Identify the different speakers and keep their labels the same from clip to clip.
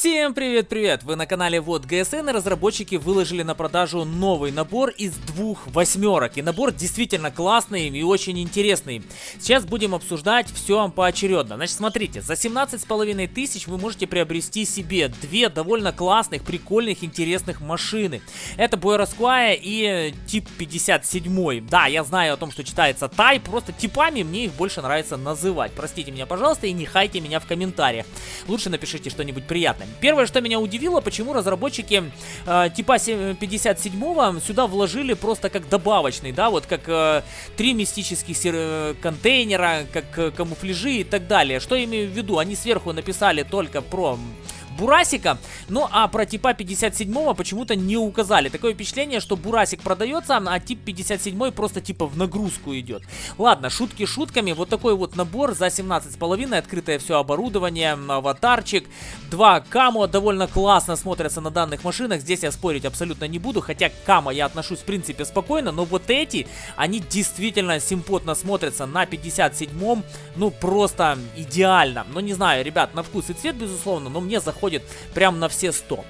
Speaker 1: Всем привет-привет! Вы на канале Вот ГСН и разработчики выложили на продажу новый набор из двух восьмерок. И набор действительно классный и очень интересный. Сейчас будем обсуждать все поочередно. Значит, смотрите, за 17 с половиной тысяч вы можете приобрести себе две довольно классных, прикольных, интересных машины. Это Бойросквая и тип 57. Да, я знаю о том, что читается Тай, просто типами мне их больше нравится называть. Простите меня, пожалуйста, и не хайте меня в комментариях. Лучше напишите что-нибудь приятное. Первое, что меня удивило, почему разработчики э, типа 57-го сюда вложили просто как добавочный, да, вот как э, три мистических э, контейнера, как э, камуфляжи и так далее. Что я имею в виду? Они сверху написали только про Бурасика. Ну а про типа 57 почему-то не указали. Такое впечатление, что Бурасик продается, а тип 57 просто типа в нагрузку идет. Ладно, шутки шутками. Вот такой вот набор за 17,5. Открытое все оборудование, аватарчик. Два камо довольно классно смотрятся на данных машинах. Здесь я спорить абсолютно не буду. Хотя к камо я отношусь в принципе спокойно. Но вот эти, они действительно симпотно смотрятся на 57-м. Ну просто идеально. Ну не знаю, ребят, на вкус и цвет безусловно. Но мне заходит заходит прям на все 100.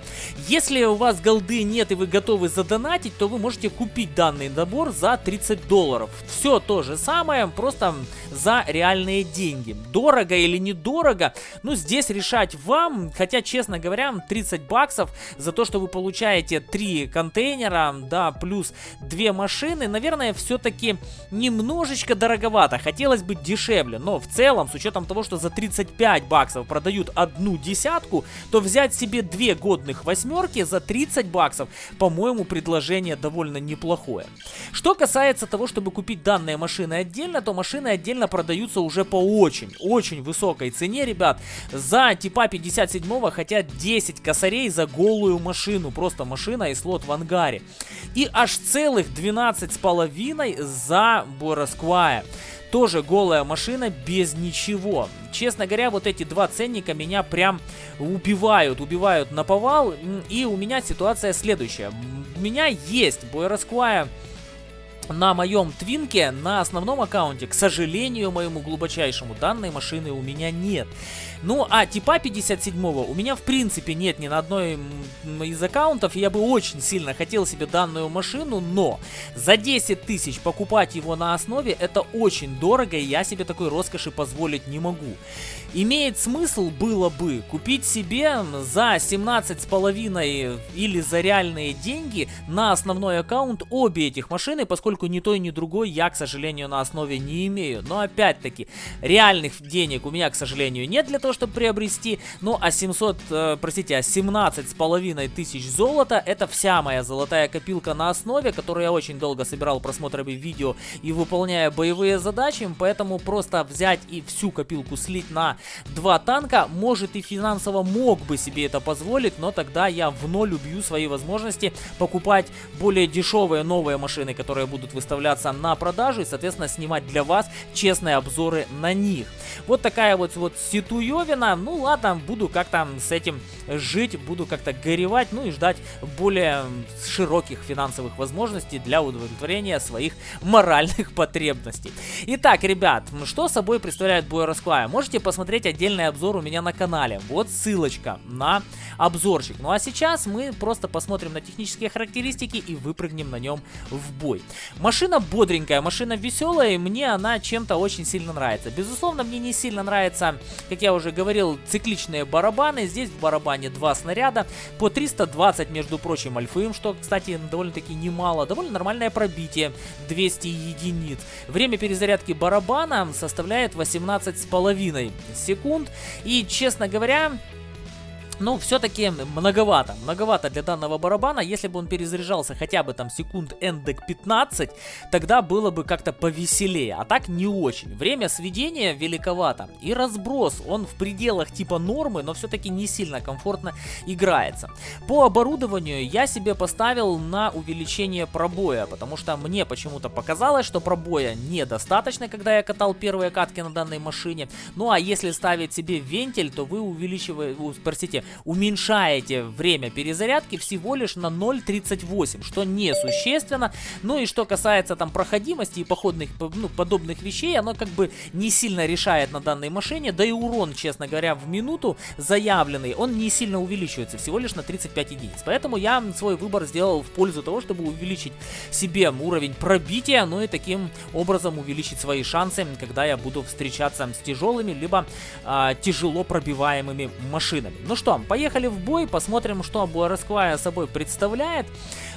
Speaker 1: Если у вас голды нет и вы готовы задонатить, то вы можете купить данный набор за 30 долларов. Все то же самое, просто за реальные деньги. Дорого или недорого, ну здесь решать вам, хотя, честно говоря, 30 баксов за то, что вы получаете 3 контейнера, да, плюс 2 машины, наверное, все-таки немножечко дороговато. Хотелось бы дешевле, но в целом, с учетом того, что за 35 баксов продают одну десятку, то взять себе две годных восьмерки за 30 баксов, по-моему, предложение довольно неплохое. Что касается того, чтобы купить данные машины отдельно, то машины отдельно продаются уже по очень, очень высокой цене, ребят. За типа 57 хотят 10 косарей за голую машину, просто машина и слот в ангаре. И аж целых 12 с половиной за Боросквая. Тоже голая машина без ничего. Честно говоря, вот эти два ценника меня прям убивают, убивают на повал. И у меня ситуация следующая. У меня есть Бойросквая на моем твинке, на основном аккаунте, к сожалению, моему глубочайшему, данной машины у меня нет. Ну, а типа 57 у меня в принципе нет ни на одной из аккаунтов, я бы очень сильно хотел себе данную машину, но за 10 тысяч покупать его на основе это очень дорого, и я себе такой роскоши позволить не могу. Имеет смысл было бы купить себе за 17 с половиной или за реальные деньги на основной аккаунт обе этих машины, поскольку ни той, ни другой я, к сожалению, на основе не имею. Но опять-таки, реальных денег у меня, к сожалению, нет для того, чтобы приобрести. Ну, а 700, э, простите, а 17 с половиной тысяч золота, это вся моя золотая копилка на основе, которую я очень долго собирал просмотрами видео и выполняя боевые задачи, поэтому просто взять и всю копилку слить на два танка, может и финансово мог бы себе это позволить, но тогда я в ноль убью свои возможности покупать более дешевые новые машины, которые будут выставляться на продажу и, соответственно, снимать для вас честные обзоры на них. Вот такая вот, вот ситуевина. Ну ладно, буду как-то с этим жить, буду как-то горевать, ну и ждать более широких финансовых возможностей для удовлетворения своих моральных потребностей. Итак, ребят, что собой представляет Бойросквая? Можете посмотреть отдельный обзор у меня на канале. Вот ссылочка на обзорчик. Ну а сейчас мы просто посмотрим на технические характеристики и выпрыгнем на нем в бой. Машина бодренькая, машина веселая, и мне она чем-то очень сильно нравится. Безусловно, мне не сильно нравится, как я уже говорил, цикличные барабаны. Здесь в барабане два снаряда по 320, между прочим, альфым, что, кстати, довольно-таки немало. Довольно нормальное пробитие, 200 единиц. Время перезарядки барабана составляет 18,5 секунд. И, честно говоря, ну, все-таки многовато. Многовато для данного барабана. Если бы он перезаряжался хотя бы там секунд эндек 15, тогда было бы как-то повеселее. А так не очень. Время сведения великовато. И разброс, он в пределах типа нормы, но все-таки не сильно комфортно играется. По оборудованию я себе поставил на увеличение пробоя, потому что мне почему-то показалось, что пробоя недостаточно, когда я катал первые катки на данной машине. Ну а если ставить себе вентиль, то вы увеличиваете, простите, уменьшаете время перезарядки всего лишь на 0.38, что несущественно. Ну и что касается там проходимости и походных, ну, подобных вещей, оно как бы не сильно решает на данной машине, да и урон, честно говоря, в минуту заявленный, он не сильно увеличивается, всего лишь на 35 единиц. Поэтому я свой выбор сделал в пользу того, чтобы увеличить себе уровень пробития, ну и таким образом увеличить свои шансы, когда я буду встречаться с тяжелыми, либо а, тяжело пробиваемыми машинами. Ну что, поехали в бой, посмотрим, что Буарасквая собой представляет.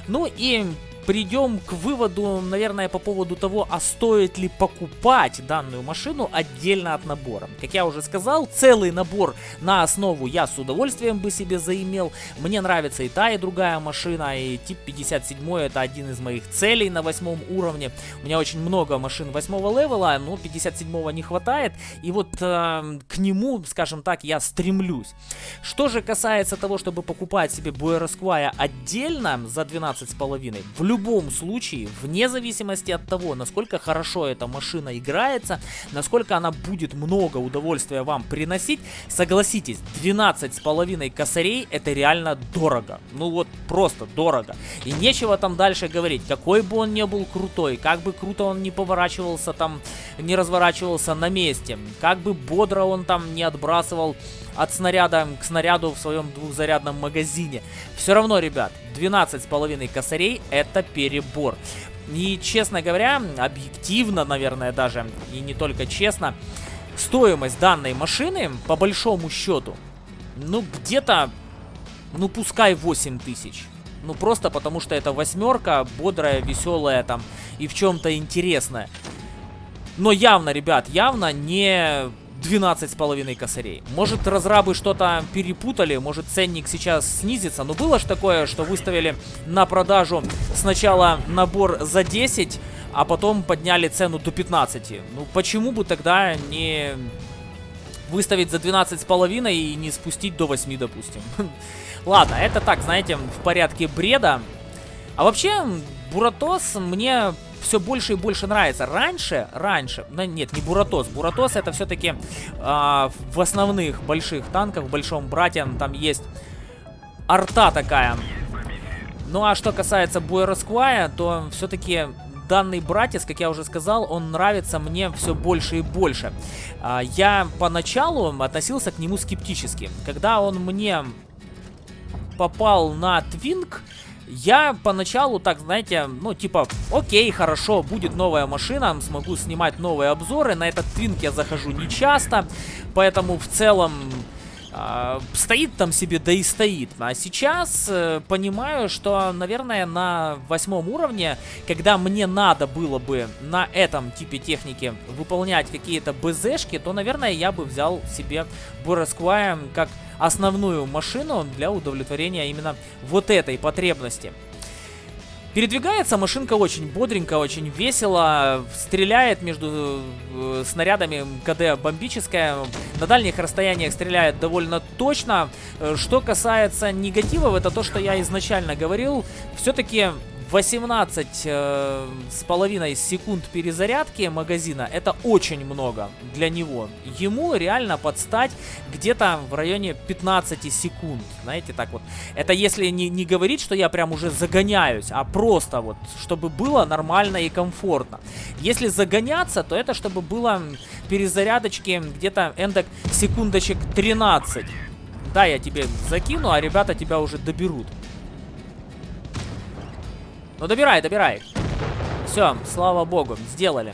Speaker 1: Ну и придем к выводу, наверное, по поводу того, а стоит ли покупать данную машину отдельно от набора. Как я уже сказал, целый набор на основу я с удовольствием бы себе заимел. Мне нравится и та, и другая машина, и тип 57 это один из моих целей на восьмом уровне. У меня очень много машин восьмого левела, но 57 не хватает, и вот э, к нему, скажем так, я стремлюсь. Что же касается того, чтобы покупать себе Буэросквая отдельно за 12,5, в любом случае, вне зависимости от того, насколько хорошо эта машина играется, насколько она будет много удовольствия вам приносить, согласитесь, 12,5 косарей это реально дорого. Ну вот просто дорого. И нечего там дальше говорить, какой бы он ни был крутой, как бы круто он не поворачивался там, не разворачивался на месте, как бы бодро он там не отбрасывал от снаряда к снаряду в своем двухзарядном магазине. Все равно, ребят, 12,5 косарей это перебор. И, честно говоря, объективно, наверное, даже, и не только честно, стоимость данной машины, по большому счету, ну, где-то, ну, пускай 8 тысяч. Ну, просто потому что это восьмерка, бодрая, веселая там и в чем-то интересная. Но явно, ребят, явно не 12,5 косарей. Может, разрабы что-то перепутали, может, ценник сейчас снизится. Но было же такое, что выставили на продажу сначала набор за 10, а потом подняли цену до 15. Ну, почему бы тогда не выставить за 12,5 и не спустить до 8, допустим? Ладно, это так, знаете, в порядке бреда. А вообще, Буратос мне все больше и больше нравится. Раньше, раньше, ну нет, не Буратос. Буратос это все-таки э, в основных больших танках, в Большом Брате, там есть арта такая. Ну а что касается Буэросквая, то все-таки данный братец, как я уже сказал, он нравится мне все больше и больше. А, я поначалу относился к нему скептически. Когда он мне попал на Твинк, я поначалу так, знаете, ну типа, окей, хорошо, будет новая машина, смогу снимать новые обзоры. На этот твинк я захожу не часто, поэтому в целом стоит там себе, да и стоит. А сейчас э, понимаю, что, наверное, на восьмом уровне, когда мне надо было бы на этом типе техники выполнять какие-то БЗшки, то, наверное, я бы взял себе Буресквая как основную машину для удовлетворения именно вот этой потребности. Передвигается машинка очень бодренько, очень весело, стреляет между э, снарядами КД бомбическая, на дальних расстояниях стреляет довольно точно. Э, что касается негативов, это то, что я изначально говорил, все-таки 18 э, с половиной секунд перезарядки магазина это очень много для него. Ему реально подстать где-то в районе 15 секунд. Знаете, так вот. Это если не, не говорить, что я прям уже загоняюсь, а просто вот, чтобы было нормально и комфортно. Если загоняться, то это чтобы было перезарядочки где-то эндок секундочек 13. Да, я тебе закину, а ребята тебя уже доберут. Ну, добирай, добирай. Все, слава богу, сделали.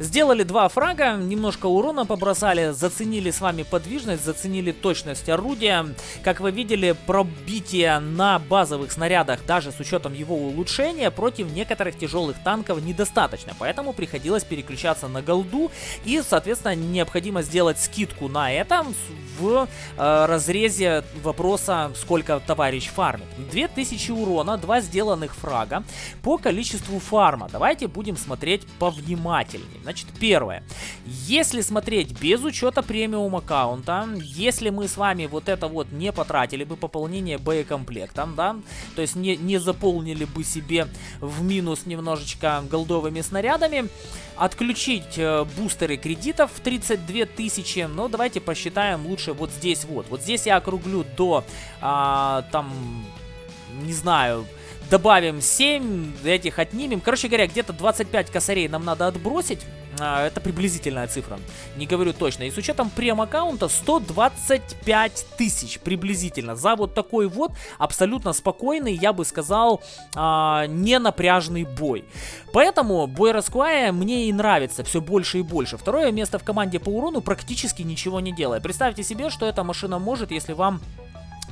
Speaker 1: Сделали два фрага, немножко урона побросали, заценили с вами подвижность, заценили точность орудия. Как вы видели, пробитие на базовых снарядах, даже с учетом его улучшения, против некоторых тяжелых танков недостаточно. Поэтому приходилось переключаться на голду и, соответственно, необходимо сделать скидку на это в э, разрезе вопроса, сколько товарищ фармит. 2000 урона, два сделанных фрага по количеству фарма. Давайте будем смотреть повнимательнее. Значит, первое. Если смотреть без учета премиум аккаунта, если мы с вами вот это вот не потратили бы пополнение боекомплектом, да, то есть не, не заполнили бы себе в минус немножечко голдовыми снарядами, отключить э, бустеры кредитов в 32 тысячи, ну давайте посчитаем лучше вот здесь вот. Вот здесь я округлю до, а, там, не знаю, добавим 7, этих отнимем. Короче говоря, где-то 25 косарей нам надо отбросить. А, это приблизительная цифра, не говорю точно. И с учетом прем-аккаунта 125 тысяч приблизительно за вот такой вот абсолютно спокойный, я бы сказал, а, не напряжный бой. Поэтому бой Расквая мне и нравится все больше и больше. Второе место в команде по урону практически ничего не делает. Представьте себе, что эта машина может, если вам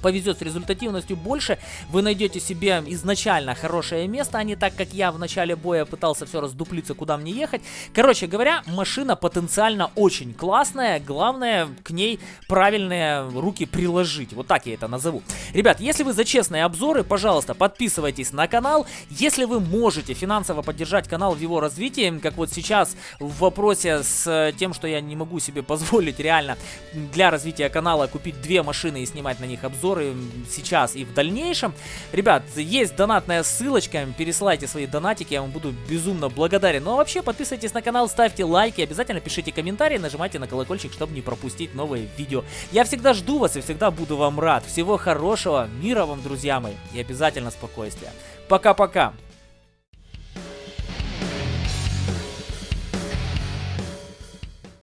Speaker 1: повезет с результативностью больше, вы найдете себе изначально хорошее место, а не так, как я в начале боя пытался все раздуплиться, куда мне ехать. Короче говоря, машина потенциально очень классная, главное к ней правильные руки приложить, вот так я это назову. Ребят, если вы за честные обзоры, пожалуйста, подписывайтесь на канал, если вы можете финансово поддержать канал в его развитии, как вот сейчас в вопросе с тем, что я не могу себе позволить реально для развития канала купить две машины и снимать на них обзор, обзоры сейчас и в дальнейшем. Ребят, есть донатная ссылочка, пересылайте свои донатики, я вам буду безумно благодарен. Ну а вообще, подписывайтесь на канал, ставьте лайки, обязательно пишите комментарии, нажимайте на колокольчик, чтобы не пропустить новые видео. Я всегда жду вас и всегда буду вам рад. Всего хорошего, мира вам, друзья мои, и обязательно спокойствия. Пока-пока!